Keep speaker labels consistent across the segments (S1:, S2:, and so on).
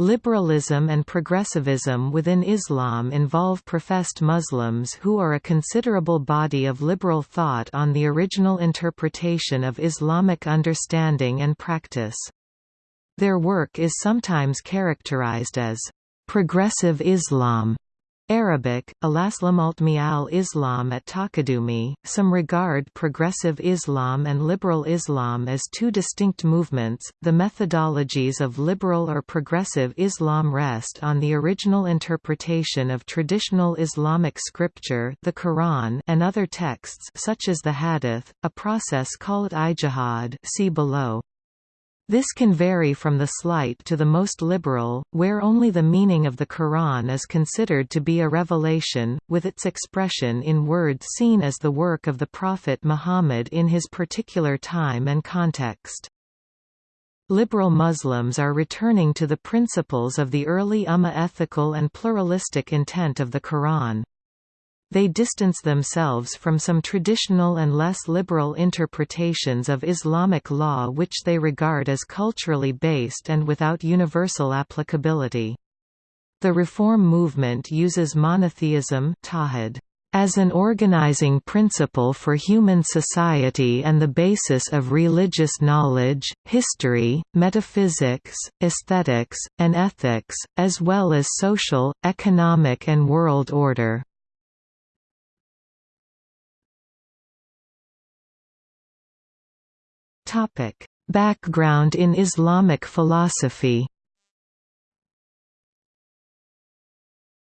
S1: Liberalism and progressivism within Islam involve professed Muslims who are a considerable body of liberal thought on the original interpretation of Islamic understanding and practice. Their work is sometimes characterized as progressive Islam Arabic, Alaslamultmi al-Islam at Takadumi, some regard progressive Islam and liberal Islam as two distinct movements. The methodologies of liberal or progressive Islam rest on the original interpretation of traditional Islamic scripture, the Quran, and other texts such as the Hadith, a process called ijtihad. See below. This can vary from the slight to the most liberal, where only the meaning of the Quran is considered to be a revelation, with its expression in words seen as the work of the Prophet Muhammad in his particular time and context. Liberal Muslims are returning to the principles of the early Ummah ethical and pluralistic intent of the Quran. They distance themselves from some traditional and less liberal interpretations of Islamic law which they regard as culturally based and without universal applicability. The Reform movement uses monotheism as an organizing principle for human society and the basis of religious knowledge, history, metaphysics, aesthetics, and ethics, as well as social, economic and world order. Topic: Background in Islamic philosophy.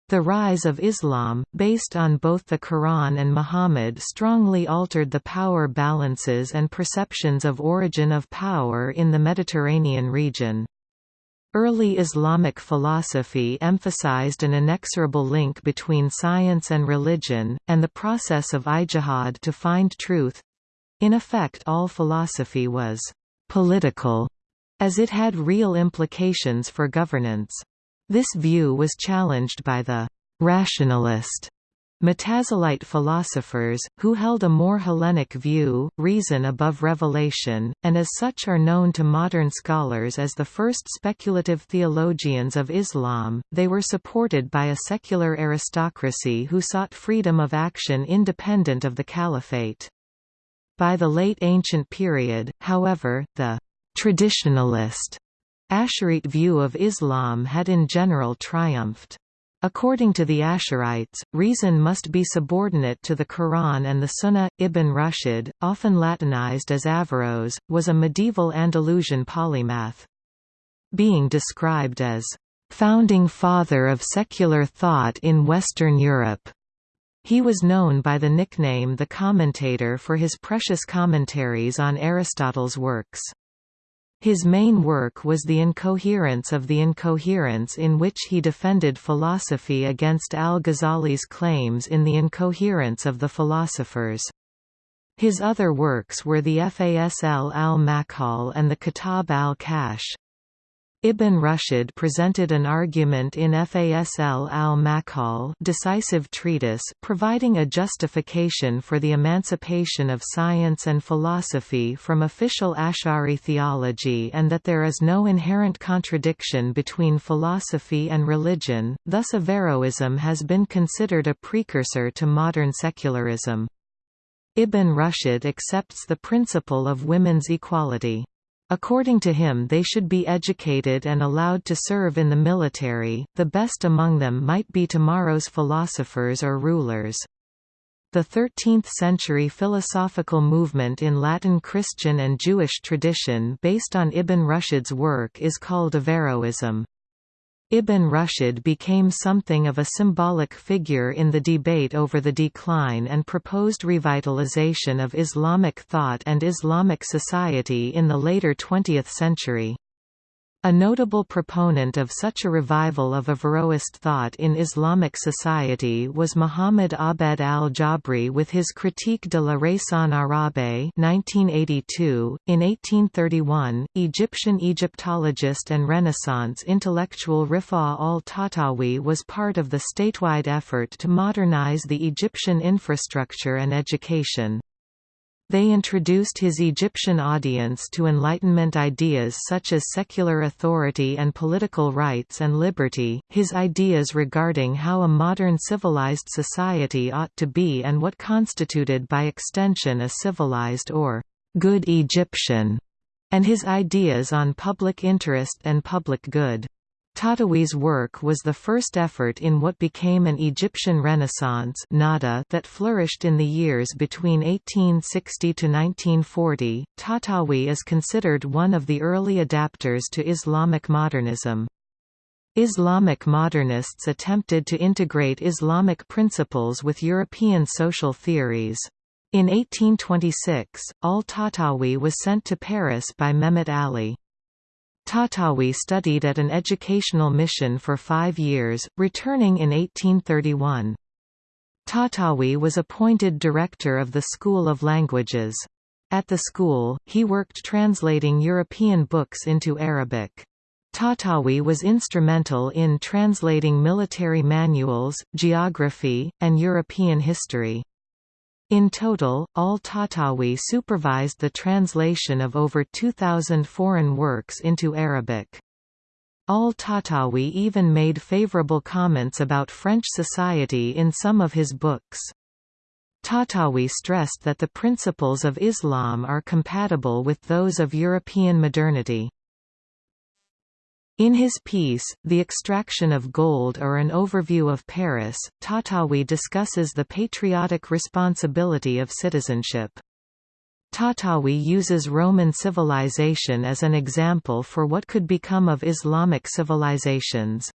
S1: The rise of Islam, based on both the Quran and Muhammad strongly altered the power balances and perceptions of origin of power in the Mediterranean region. Early Islamic philosophy emphasized an inexorable link between science and religion, and the process of ijtihad to find truth, in effect all philosophy was «political», as it had real implications for governance. This view was challenged by the «rationalist» Mutazilite philosophers, who held a more Hellenic view, reason above revelation, and as such are known to modern scholars as the first speculative theologians of Islam, they were supported by a secular aristocracy who sought freedom of action independent of the caliphate. By the late ancient period, however, the «traditionalist» Asharite view of Islam had in general triumphed. According to the Asharites, reason must be subordinate to the Quran and the Sunnah. Ibn Rushd, often Latinized as Averroes, was a medieval Andalusian polymath. Being described as founding father of secular thought in Western Europe, he was known by the nickname the Commentator for his precious commentaries on Aristotle's works. His main work was The Incoherence of the Incoherence in which he defended philosophy against al-Ghazali's claims in The Incoherence of the Philosophers. His other works were the Fasl al-Maqal and the Kitab al-Kash. Ibn Rushd presented an argument in Fasl al-Maqal decisive treatise providing a justification for the emancipation of science and philosophy from official Ash'ari theology and that there is no inherent contradiction between philosophy and religion, thus Averroism has been considered a precursor to modern secularism. Ibn Rushd accepts the principle of women's equality. According to him they should be educated and allowed to serve in the military, the best among them might be tomorrow's philosophers or rulers. The 13th-century philosophical movement in Latin Christian and Jewish tradition based on Ibn Rushd's work is called Averroism. Ibn Rushd became something of a symbolic figure in the debate over the decline and proposed revitalization of Islamic thought and Islamic society in the later 20th century. A notable proponent of such a revival of Averroist thought in Islamic society was Muhammad Abed al-Jabri with his Critique de la Raison Arabe 1982. .In 1831, Egyptian Egyptologist and Renaissance intellectual Rifa al-Tahtawi was part of the statewide effort to modernize the Egyptian infrastructure and education. They introduced his Egyptian audience to Enlightenment ideas such as secular authority and political rights and liberty, his ideas regarding how a modern civilized society ought to be and what constituted by extension a civilized or good Egyptian, and his ideas on public interest and public good. Tahtawi's work was the first effort in what became an Egyptian Renaissance Nahda that flourished in the years between 1860 to 1940. Tahtawi is considered one of the early adapters to Islamic modernism. Islamic modernists attempted to integrate Islamic principles with European social theories. In 1826, al-Tahtawi was sent to Paris by Mehmet Ali. Tahtawi studied at an educational mission for five years, returning in 1831. Tahtawi was appointed director of the School of Languages. At the school, he worked translating European books into Arabic. Tahtawi was instrumental in translating military manuals, geography, and European history. In total, al-Tahtawi supervised the translation of over 2,000 foreign works into Arabic. Al-Tahtawi even made favorable comments about French society in some of his books. Tahtawi stressed that the principles of Islam are compatible with those of European modernity. In his piece, The Extraction of Gold or An Overview of Paris, Tahtawi discusses the patriotic responsibility of citizenship. Tahtawi uses Roman civilization as an example for what could become of Islamic civilizations.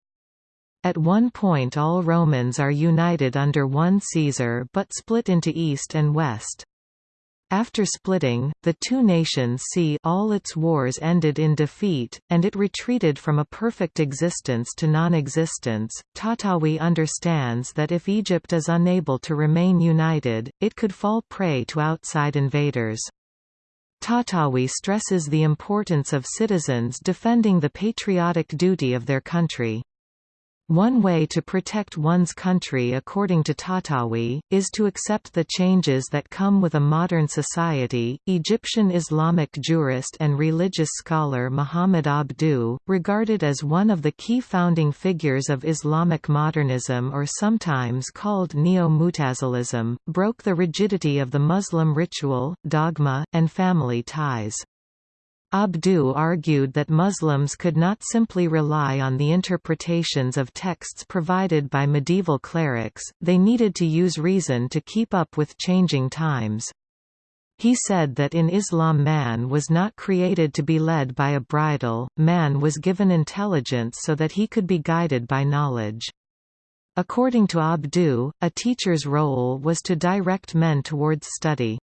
S1: At one point all Romans are united under one Caesar but split into East and West. After splitting, the two nations see all its wars ended in defeat, and it retreated from a perfect existence to non-existence. Tahtawi understands that if Egypt is unable to remain united, it could fall prey to outside invaders. Tahtawi stresses the importance of citizens defending the patriotic duty of their country. One way to protect one's country according to Tahtawi, is to accept the changes that come with a modern society. Egyptian Islamic jurist and religious scholar Muhammad Abdu, regarded as one of the key founding figures of Islamic modernism or sometimes called Neo-Mutazilism, broke the rigidity of the Muslim ritual, dogma, and family ties. Abduh argued that Muslims could not simply rely on the interpretations of texts provided by medieval clerics, they needed to use reason to keep up with changing times. He said that in Islam man was not created to be led by a bridle, man was given intelligence so that he could be guided by knowledge. According to Abduh, a teacher's role was to direct men towards study.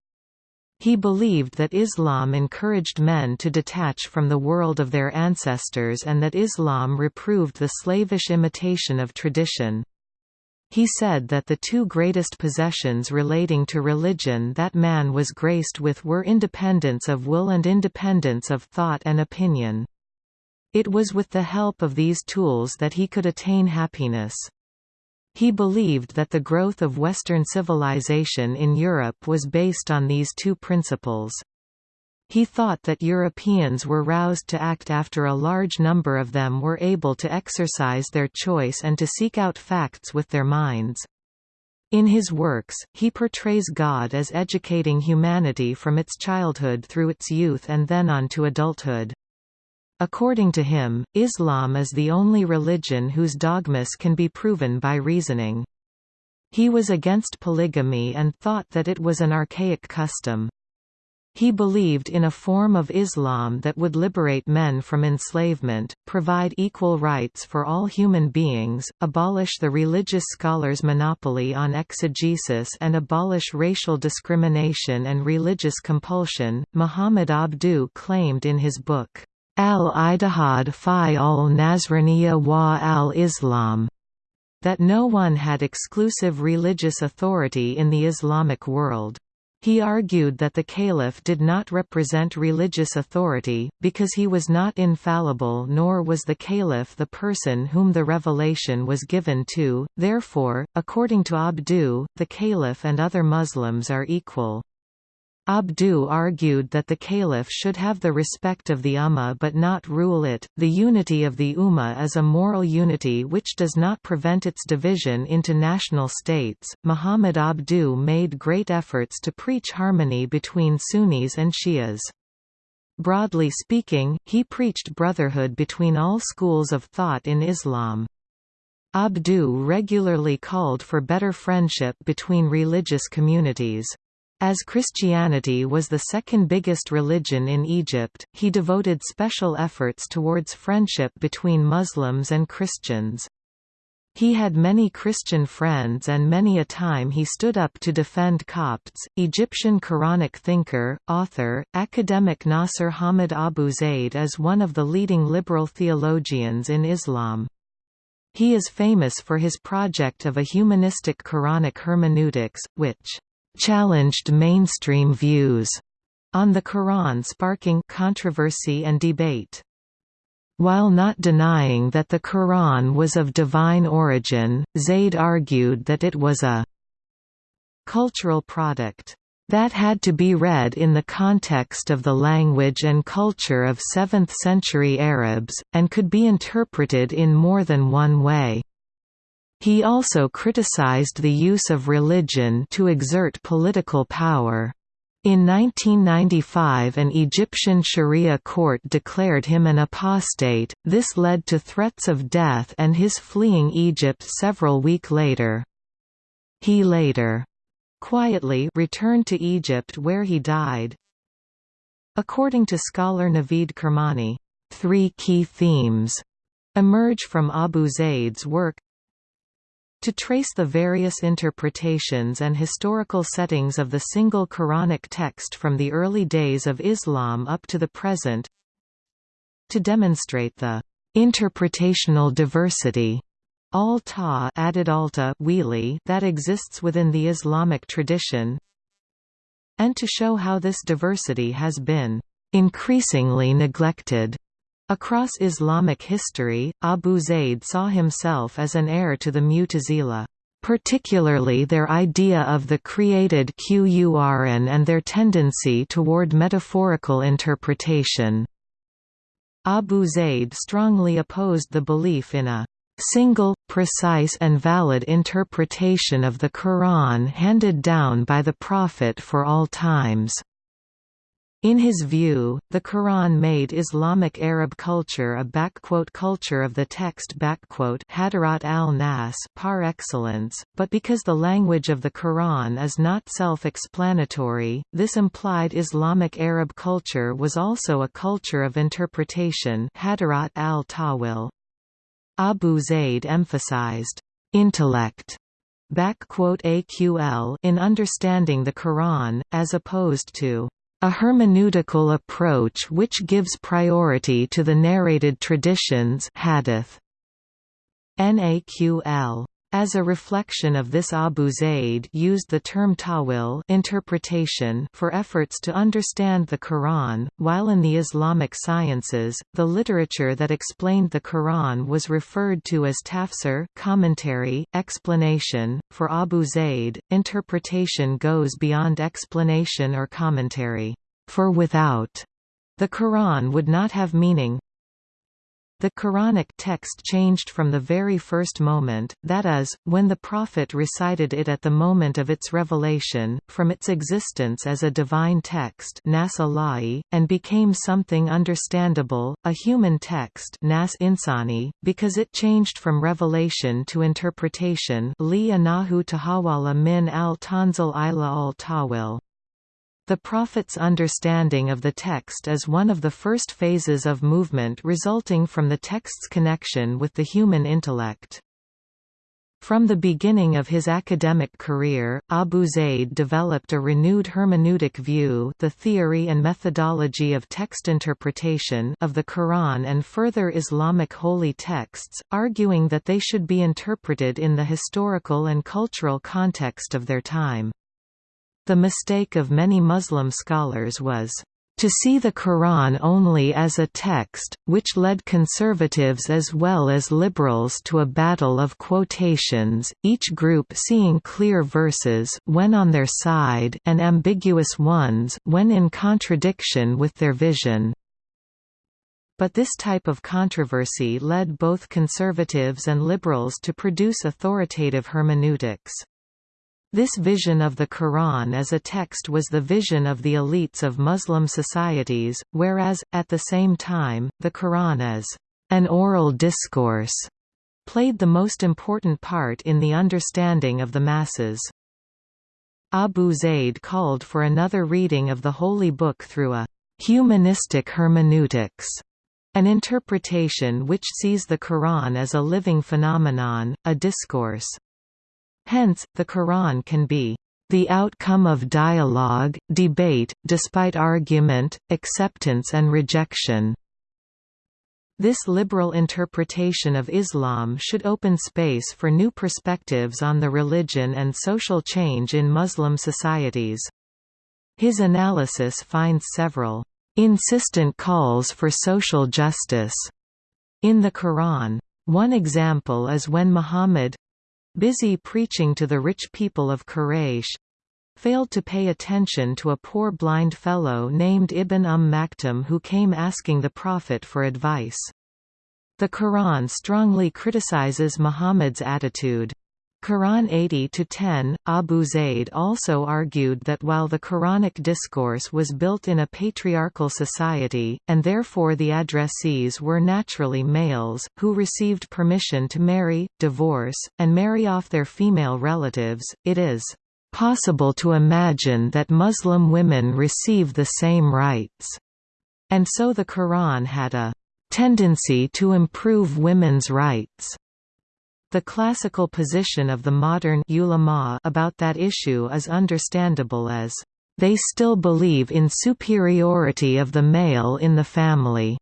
S1: He believed that Islam encouraged men to detach from the world of their ancestors and that Islam reproved the slavish imitation of tradition. He said that the two greatest possessions relating to religion that man was graced with were independence of will and independence of thought and opinion. It was with the help of these tools that he could attain happiness. He believed that the growth of Western civilization in Europe was based on these two principles. He thought that Europeans were roused to act after a large number of them were able to exercise their choice and to seek out facts with their minds. In his works, he portrays God as educating humanity from its childhood through its youth and then on to adulthood. According to him, Islam is the only religion whose dogmas can be proven by reasoning. He was against polygamy and thought that it was an archaic custom. He believed in a form of Islam that would liberate men from enslavement, provide equal rights for all human beings, abolish the religious scholars' monopoly on exegesis, and abolish racial discrimination and religious compulsion. Muhammad Abduh claimed in his book, al-Ijtihad fi al-Nasraniya wa al-Islam, that no one had exclusive religious authority in the Islamic world. He argued that the caliph did not represent religious authority, because he was not infallible nor was the caliph the person whom the revelation was given to, therefore, according to Abdu, the caliph and other Muslims are equal. Abdu argued that the caliph should have the respect of the Ummah but not rule it. The unity of the Ummah is a moral unity which does not prevent its division into national states. Muhammad Abdu made great efforts to preach harmony between Sunnis and Shias. Broadly speaking, he preached brotherhood between all schools of thought in Islam. Abdu regularly called for better friendship between religious communities. As Christianity was the second biggest religion in Egypt, he devoted special efforts towards friendship between Muslims and Christians. He had many Christian friends and many a time he stood up to defend Copts. Egyptian Quranic thinker, author, academic Nasser Hamid Abu Zaid is one of the leading liberal theologians in Islam. He is famous for his project of a humanistic Quranic hermeneutics, which challenged mainstream views on the Quran sparking controversy and debate. While not denying that the Quran was of divine origin, Zayd argued that it was a cultural product that had to be read in the context of the language and culture of 7th-century Arabs, and could be interpreted in more than one way. He also criticized the use of religion to exert political power. In 1995 an Egyptian Sharia court declared him an apostate, this led to threats of death and his fleeing Egypt several weeks later. He later quietly returned to Egypt where he died. According to scholar Navid Kermani, three key themes emerge from Abu Zayd's work to trace the various interpretations and historical settings of the single Quranic text from the early days of Islam up to the present to demonstrate the interpretational diversity Al-Ta added alta that exists within the Islamic tradition and to show how this diversity has been increasingly neglected Across Islamic history, Abu Zayd saw himself as an heir to the Mu'tazila particularly their idea of the created Qur'an and their tendency toward metaphorical interpretation. Abu Zayd strongly opposed the belief in a single, precise and valid interpretation of the Quran handed down by the Prophet for all times. In his view, the Quran made Islamic Arab culture a culture of the text Hadarat al-Nas par excellence, but because the language of the Quran is not self-explanatory, this implied Islamic Arab culture was also a culture of interpretation Hadarat al-Tawil. Abu Zayd emphasized intellect AQL in understanding the Quran, as opposed to a hermeneutical approach which gives priority to the narrated traditions hadith. NAQL. As a reflection of this Abu Zayd used the term tawil interpretation for efforts to understand the Quran, while in the Islamic sciences, the literature that explained the Quran was referred to as tafsir commentary, explanation. For Abu Zayd, interpretation goes beyond explanation or commentary, for without the Quran would not have meaning, the Quranic text changed from the very first moment, that is, when the Prophet recited it at the moment of its revelation, from its existence as a divine text and became something understandable, a human text because it changed from revelation to interpretation li anahu tahawala min al-tanzil ila al-tawil. The Prophet's understanding of the text is one of the first phases of movement resulting from the text's connection with the human intellect. From the beginning of his academic career, Abu Zayd developed a renewed hermeneutic view the theory and methodology of text interpretation of the Quran and further Islamic holy texts, arguing that they should be interpreted in the historical and cultural context of their time. The mistake of many Muslim scholars was to see the Quran only as a text, which led conservatives as well as liberals to a battle of quotations, each group seeing clear verses when on their side and ambiguous ones when in contradiction with their vision. But this type of controversy led both conservatives and liberals to produce authoritative hermeneutics. This vision of the Quran as a text was the vision of the elites of Muslim societies, whereas, at the same time, the Quran as an oral discourse played the most important part in the understanding of the masses. Abu Zayd called for another reading of the Holy Book through a humanistic hermeneutics, an interpretation which sees the Quran as a living phenomenon, a discourse. Hence, the Quran can be the outcome of dialogue, debate, despite argument, acceptance and rejection. This liberal interpretation of Islam should open space for new perspectives on the religion and social change in Muslim societies. His analysis finds several insistent calls for social justice in the Quran. One example is when Muhammad busy preaching to the rich people of Quraysh, failed to pay attention to a poor blind fellow named Ibn Umm Maktum who came asking the Prophet for advice. The Quran strongly criticizes Muhammad's attitude. Quran 80-10, Abu Zaid also argued that while the Quranic discourse was built in a patriarchal society, and therefore the addressees were naturally males, who received permission to marry, divorce, and marry off their female relatives, it is possible to imagine that Muslim women receive the same rights. And so the Quran had a tendency to improve women's rights. The classical position of the modern ulama about that issue is understandable as, "...they still believe in superiority of the male in the family."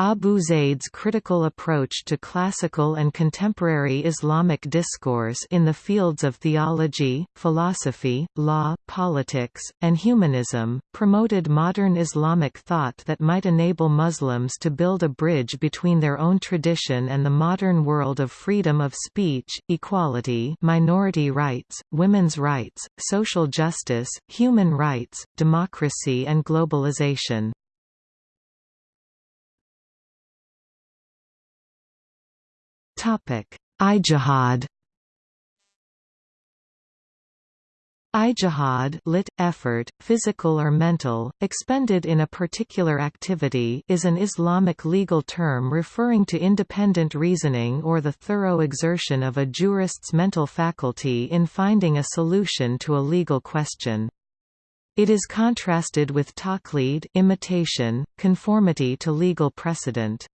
S1: Abu Zaid's critical approach to classical and contemporary Islamic discourse in the fields of theology, philosophy, law, politics, and humanism, promoted modern Islamic thought that might enable Muslims to build a bridge between their own tradition and the modern world of freedom of speech, equality minority rights, women's rights, social justice, human rights, democracy and globalization. Topic: Ijtihad. Ijtihad lit, effort, physical or mental, expended in a particular activity is an Islamic legal term referring to independent reasoning or the thorough exertion of a jurist's mental faculty in finding a solution to a legal question. It is contrasted with taqlid imitation, conformity to legal precedent.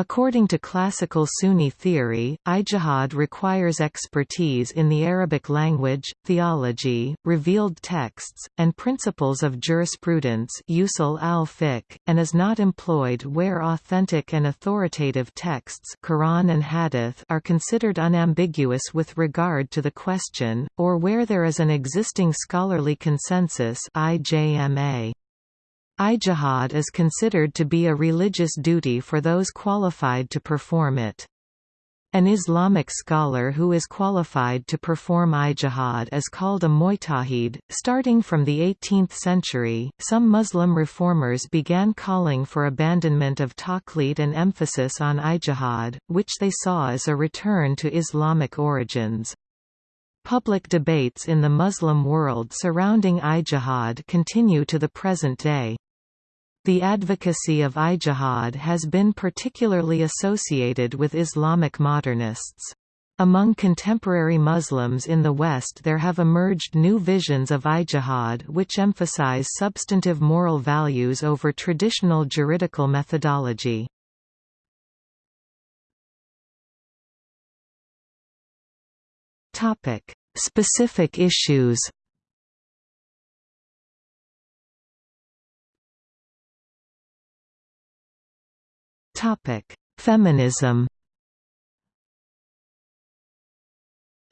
S1: According to classical Sunni theory, ijtihad requires expertise in the Arabic language, theology, revealed texts, and principles of jurisprudence usul al and is not employed where authentic and authoritative texts Quran and Hadith are considered unambiguous with regard to the question, or where there is an existing scholarly consensus IJMA. Ijtihad is considered to be a religious duty for those qualified to perform it. An Islamic scholar who is qualified to perform ijtihad is called a mujtahid. Starting from the 18th century, some Muslim reformers began calling for abandonment of taqlid and emphasis on ijtihad, which they saw as a return to Islamic origins. Public debates in the Muslim world surrounding ijtihad continue to the present day. The advocacy of ijtihad has been particularly associated with Islamic modernists. Among contemporary Muslims in the West there have emerged new visions of ijtihad which emphasize substantive moral values over traditional juridical methodology. Specific issues Topic: Feminism.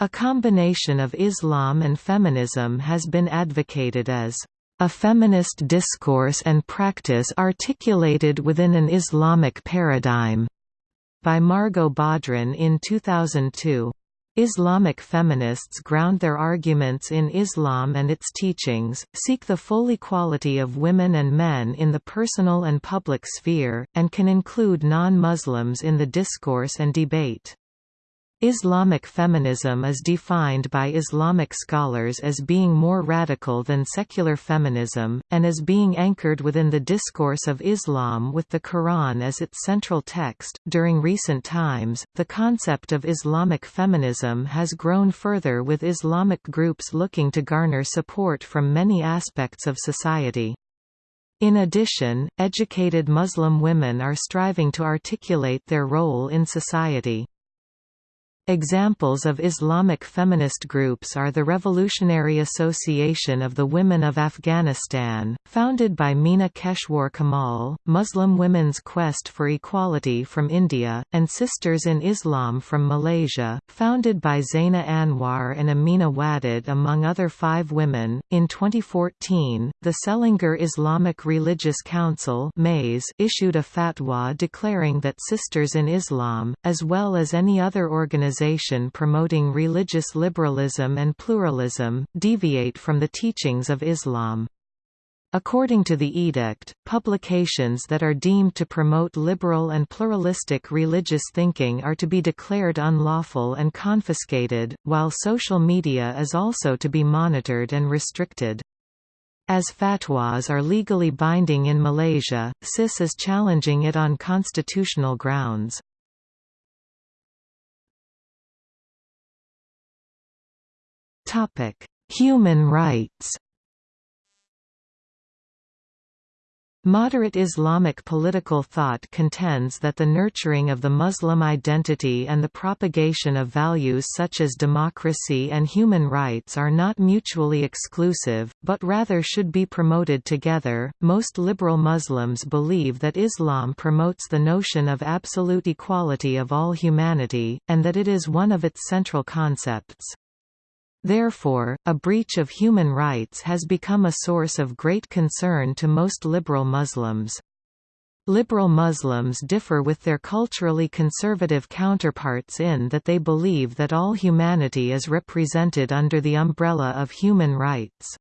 S1: A combination of Islam and feminism has been advocated as A Feminist Discourse and Practice Articulated Within an Islamic Paradigm, by Margot Badran in 2002. Islamic feminists ground their arguments in Islam and its teachings, seek the full equality of women and men in the personal and public sphere, and can include non-Muslims in the discourse and debate. Islamic feminism is defined by Islamic scholars as being more radical than secular feminism, and as being anchored within the discourse of Islam with the Quran as its central text. During recent times, the concept of Islamic feminism has grown further with Islamic groups looking to garner support from many aspects of society. In addition, educated Muslim women are striving to articulate their role in society. Examples of Islamic feminist groups are the Revolutionary Association of the Women of Afghanistan, founded by Meena Keshwar Kamal, Muslim Women's Quest for Equality from India, and Sisters in Islam from Malaysia, founded by Zainah Anwar and Amina Wadud among other five women. In 2014, the Selangor Islamic Religious Council issued a fatwa declaring that Sisters in Islam, as well as any other organization organization promoting religious liberalism and pluralism, deviate from the teachings of Islam. According to the edict, publications that are deemed to promote liberal and pluralistic religious thinking are to be declared unlawful and confiscated, while social media is also to be monitored and restricted. As fatwas are legally binding in Malaysia, CIS is challenging it on constitutional grounds. Topic: Human rights. Moderate Islamic political thought contends that the nurturing of the Muslim identity and the propagation of values such as democracy and human rights are not mutually exclusive, but rather should be promoted together. Most liberal Muslims believe that Islam promotes the notion of absolute equality of all humanity, and that it is one of its central concepts. Therefore, a breach of human rights has become a source of great concern to most liberal Muslims. Liberal Muslims differ with their culturally conservative counterparts in that they believe that all humanity is represented under the umbrella of human rights.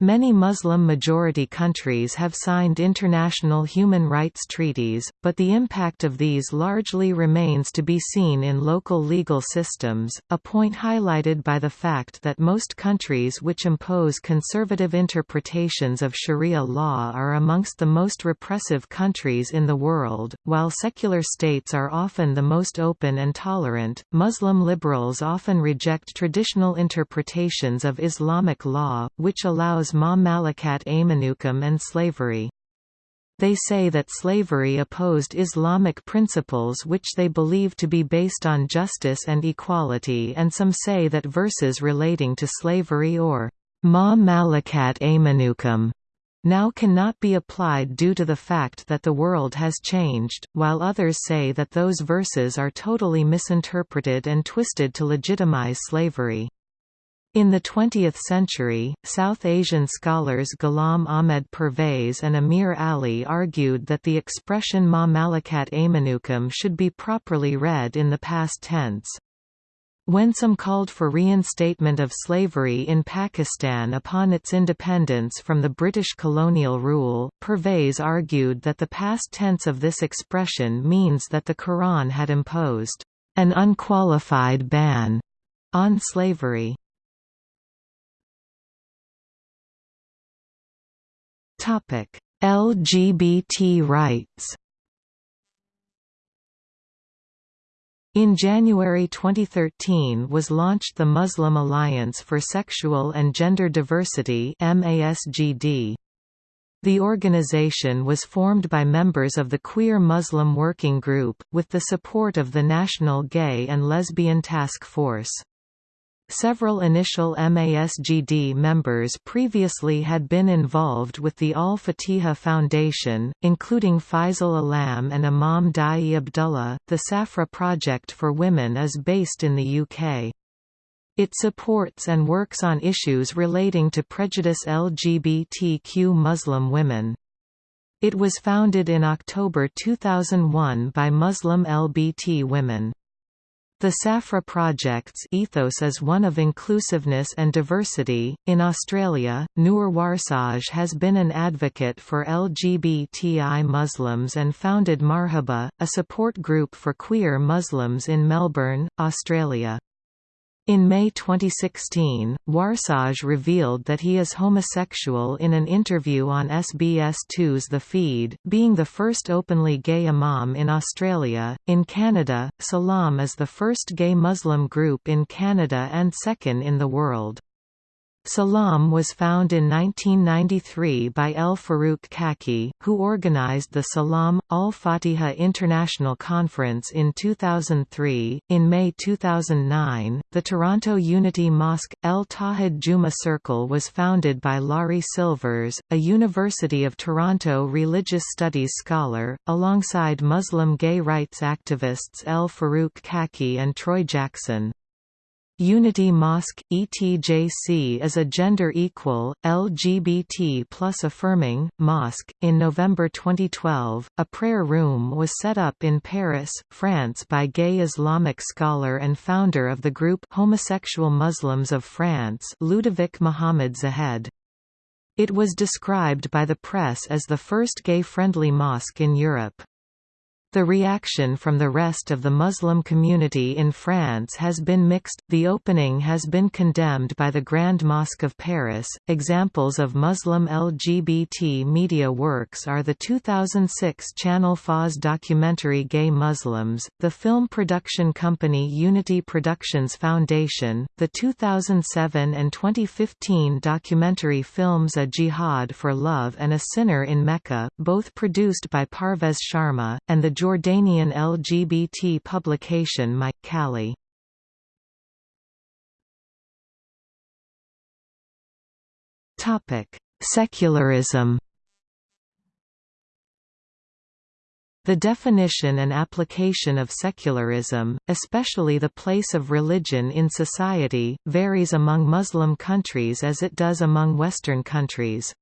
S1: Many Muslim-majority countries have signed international human rights treaties, but the impact of these largely remains to be seen in local legal systems, a point highlighted by the fact that most countries which impose conservative interpretations of sharia law are amongst the most repressive countries in the world, while secular states are often the most open and tolerant. Muslim liberals often reject traditional interpretations of Islamic law, which allows ma malakat aymanukum and slavery. They say that slavery opposed Islamic principles which they believe to be based on justice and equality and some say that verses relating to slavery or ma malakat aymanukum now cannot be applied due to the fact that the world has changed, while others say that those verses are totally misinterpreted and twisted to legitimize slavery. In the 20th century, South Asian scholars Ghulam Ahmed Pervez and Amir Ali argued that the expression ma malakat aymanukum should be properly read in the past tense. When some called for reinstatement of slavery in Pakistan upon its independence from the British colonial rule, Pervez argued that the past tense of this expression means that the Quran had imposed an unqualified ban on slavery. LGBT rights In January 2013 was launched the Muslim Alliance for Sexual and Gender Diversity MASGD. The organization was formed by members of the Queer Muslim Working Group, with the support of the National Gay and Lesbian Task Force. Several initial MASGD members previously had been involved with the Al-Fatiha Foundation, including Faisal Alam and Imam Dai Abdullah. The Safra Project for Women is based in the UK. It supports and works on issues relating to prejudice LGBTQ Muslim women. It was founded in October 2001 by Muslim LBT women. The Safra Project's ethos is one of inclusiveness and diversity. In Australia, Noor Warsaj has been an advocate for LGBTI Muslims and founded Marhaba, a support group for queer Muslims in Melbourne, Australia. In May 2016, Warsaj revealed that he is homosexual in an interview on SBS2's The Feed, being the first openly gay imam in Australia. In Canada, Salam is the first gay Muslim group in Canada and second in the world. Salam was found in 1993 by El Farouk Khaki, who organized the Salam Al Fatiha International Conference in 2003. In May 2009, the Toronto Unity Mosque El Tawhid Juma Circle was founded by Laury Silvers, a University of Toronto religious studies scholar, alongside Muslim gay rights activists El Farouk Khaki and Troy Jackson. Unity Mosque, ETJC is a gender-equal, LGBT plus affirming, mosque. In November 2012, a prayer room was set up in Paris, France by gay Islamic scholar and founder of the group Homosexual Muslims of France Ludovic Mohamed Zahed. It was described by the press as the first gay-friendly mosque in Europe. The reaction from the rest of the Muslim community in France has been mixed. The opening has been condemned by the Grand Mosque of Paris. Examples of Muslim LGBT media works are the 2006 Channel Faz documentary Gay Muslims, the film production company Unity Productions Foundation, the 2007 and 2015 documentary films A Jihad for Love and A Sinner in Mecca, both produced by Parvez Sharma, and the Jordanian LGBT publication My Kali. Topic: Secularism. The definition and application of secularism, especially the place of religion in society, varies among Muslim countries as it does among Western countries.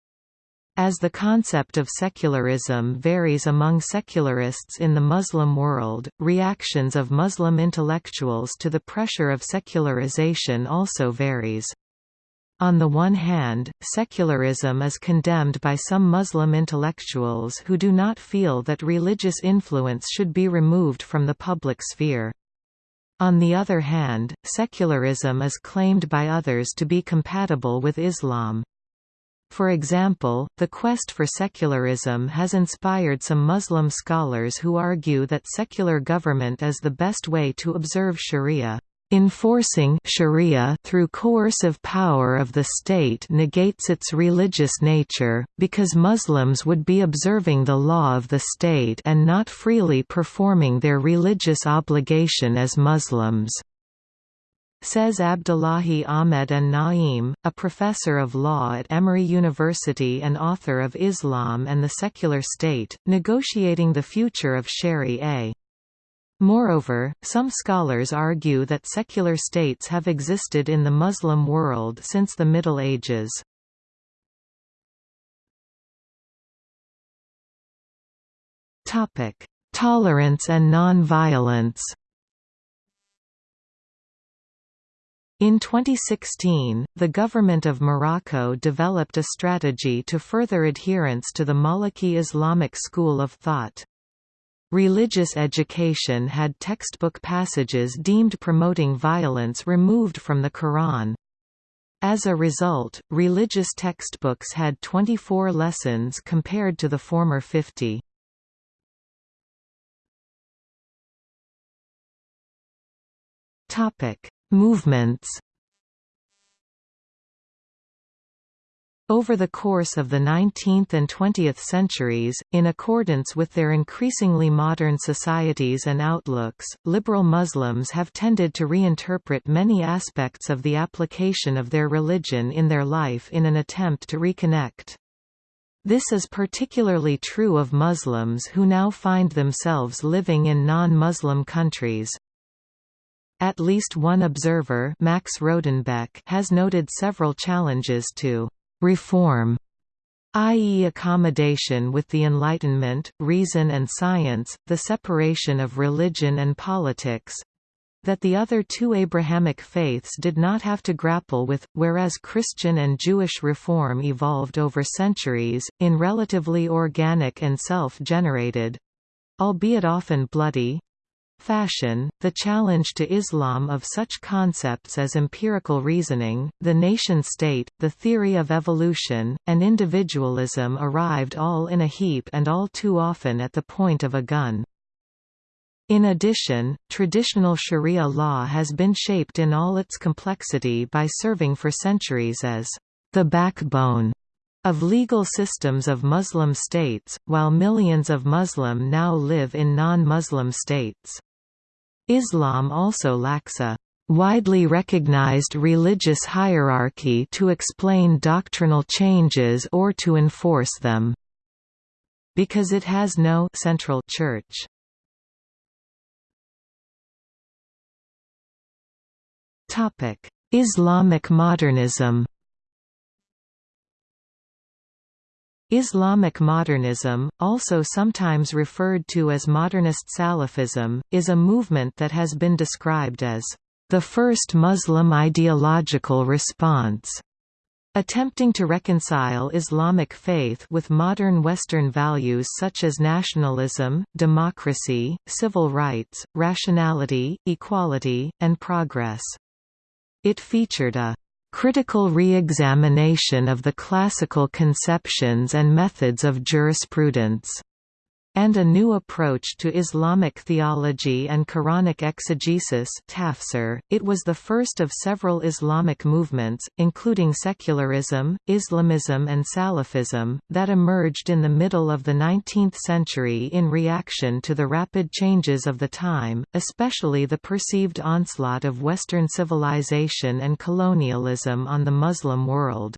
S1: As the concept of secularism varies among secularists in the Muslim world, reactions of Muslim intellectuals to the pressure of secularization also varies. On the one hand, secularism is condemned by some Muslim intellectuals who do not feel that religious influence should be removed from the public sphere. On the other hand, secularism is claimed by others to be compatible with Islam. For example, the quest for secularism has inspired some Muslim scholars who argue that secular government is the best way to observe sharia. Enforcing sharia through coercive power of the state negates its religious nature, because Muslims would be observing the law of the state and not freely performing their religious obligation as Muslims says Abdullahi Ahmed An-Naim, a professor of law at Emory University and author of Islam and the Secular State, Negotiating the Future of Sharia. Moreover, some scholars argue that secular states have existed in the Muslim world since the Middle Ages. Tolerance and non-violence In 2016, the government of Morocco developed a strategy to further adherence to the Maliki Islamic school of thought. Religious education had textbook passages deemed promoting violence removed from the Quran. As a result, religious textbooks had 24 lessons compared to the former 50. Topic: Movements Over the course of the 19th and 20th centuries, in accordance with their increasingly modern societies and outlooks, liberal Muslims have tended to reinterpret many aspects of the application of their religion in their life in an attempt to reconnect. This is particularly true of Muslims who now find themselves living in non-Muslim countries. At least one observer Max Rodenbeck has noted several challenges to «reform» i.e. accommodation with the Enlightenment, reason and science, the separation of religion and politics, that the other two Abrahamic faiths did not have to grapple with, whereas Christian and Jewish reform evolved over centuries, in relatively organic and self-generated—albeit often bloody, fashion, the challenge to Islam of such concepts as empirical reasoning, the nation-state, the theory of evolution, and individualism arrived all in a heap and all too often at the point of a gun. In addition, traditional Sharia law has been shaped in all its complexity by serving for centuries as the backbone of legal systems of Muslim states, while millions of Muslim now live in non-Muslim states. Islam also lacks a widely recognized religious hierarchy to explain doctrinal changes or to enforce them, because it has no central church. Islamic modernism Islamic modernism, also sometimes referred to as modernist Salafism, is a movement that has been described as the first Muslim ideological response, attempting to reconcile Islamic faith with modern Western values such as nationalism, democracy, civil rights, rationality, equality, and progress. It featured a critical re-examination of the classical conceptions and methods of jurisprudence and a new approach to Islamic theology and Quranic exegesis tafsir. .It was the first of several Islamic movements, including secularism, Islamism and Salafism, that emerged in the middle of the 19th century in reaction to the rapid changes of the time, especially the perceived onslaught of Western civilization and colonialism on the Muslim world.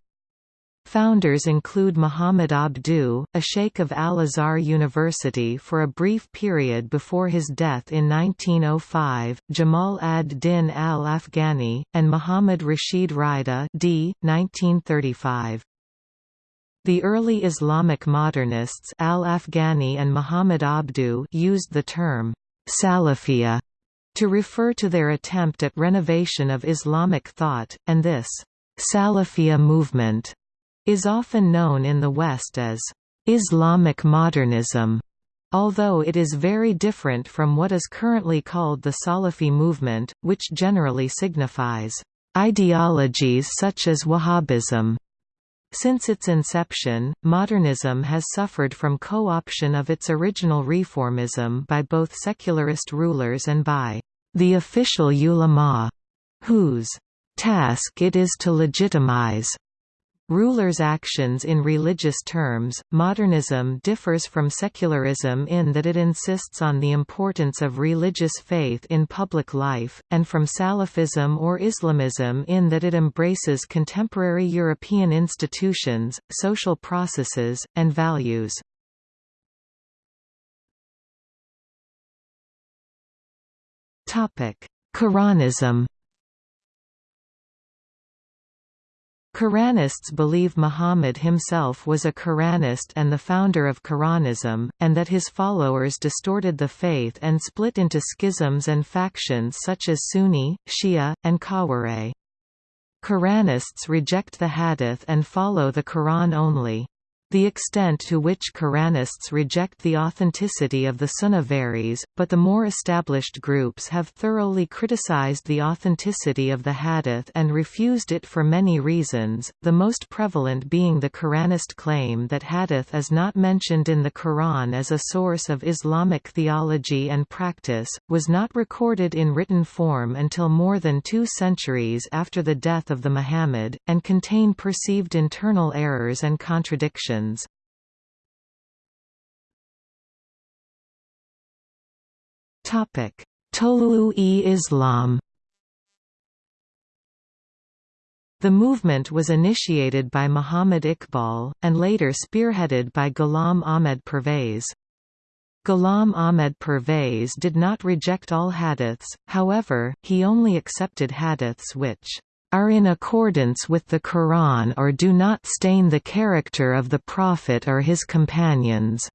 S1: Founders include Muhammad Abduh, a sheikh of Al-Azhar University for a brief period before his death in 1905, Jamal ad-Din al-Afghani, and Muhammad Rashid Rida d. 1935. The early Islamic modernists al-Afghani and Muhammad Abduh used the term Salafia to refer to their attempt at renovation of Islamic thought, and this Salafia movement is often known in the West as Islamic modernism, although it is very different from what is currently called the Salafi movement, which generally signifies ideologies such as Wahhabism. Since its inception, modernism has suffered from co-option of its original reformism by both secularist rulers and by the official ulama, whose task it is to legitimize Rulers' actions in religious terms. Modernism differs from secularism in that it insists on the importance of religious faith in public life, and from Salafism or Islamism in that it embraces contemporary European institutions, social processes, and values. Quranism Quranists believe Muhammad himself was a Quranist and the founder of Quranism, and that his followers distorted the faith and split into schisms and factions such as Sunni, Shia, and Khawarij. Quranists reject the Hadith and follow the Quran only. The extent to which Quranists reject the authenticity of the Sunnah varies, but the more established groups have thoroughly criticized the authenticity of the Hadith and refused it for many reasons, the most prevalent being the Quranist claim that Hadith is not mentioned in the Quran as a source of Islamic theology and practice, was not recorded in written form until more than two centuries after the death of the Muhammad, and contain perceived internal errors and contradictions. Topic: Tolu-e-Islam The movement was initiated by Muhammad Iqbal, and later spearheaded by Ghulam Ahmed Pervez. Ghulam Ahmed Pervez did not reject all hadiths, however, he only accepted hadiths which are in accordance with the Quran or do not stain the character of the Prophet or his companions.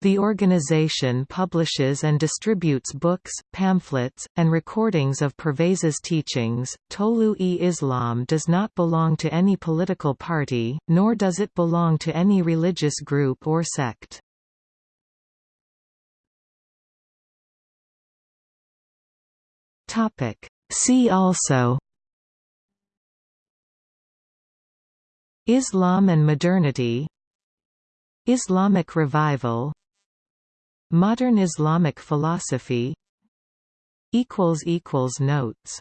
S1: The organization publishes and distributes books, pamphlets, and recordings of Pervez's teachings. Tolu-e-Islam does not belong to any political party, nor does it belong to any religious group or sect. See also Islam and modernity. Islamic revival. Modern Islamic philosophy. Notes